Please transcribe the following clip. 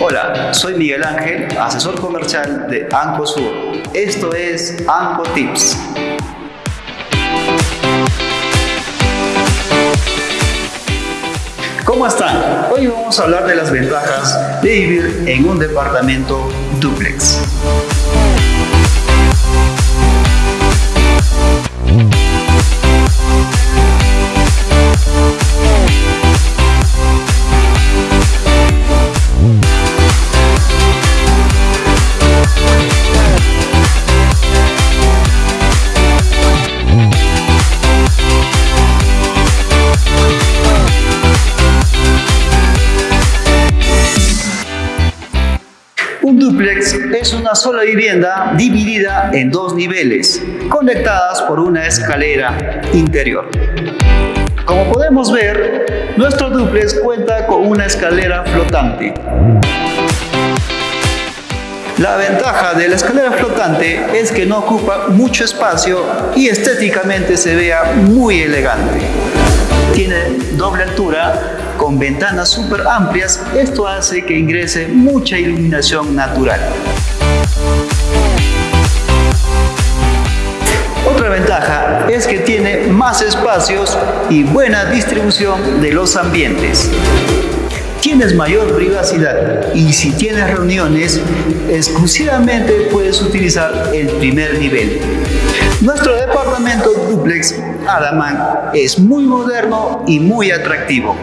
Hola, soy Miguel Ángel, asesor comercial de Ancosur. Esto es Anco Tips. ¿Cómo están? Hoy vamos a hablar de las ventajas de vivir en un departamento duplex. Es una sola vivienda dividida en dos niveles, conectadas por una escalera interior. Como podemos ver, nuestro dúplex cuenta con una escalera flotante. La ventaja de la escalera flotante es que no ocupa mucho espacio y estéticamente se vea muy elegante. Tiene doble altura con ventanas súper amplias, esto hace que ingrese mucha iluminación natural. Otra ventaja es que tiene más espacios y buena distribución de los ambientes. Tienes mayor privacidad y si tienes reuniones, exclusivamente puedes utilizar el primer nivel. Nuestro departamento duplex Adaman es muy moderno y muy atractivo.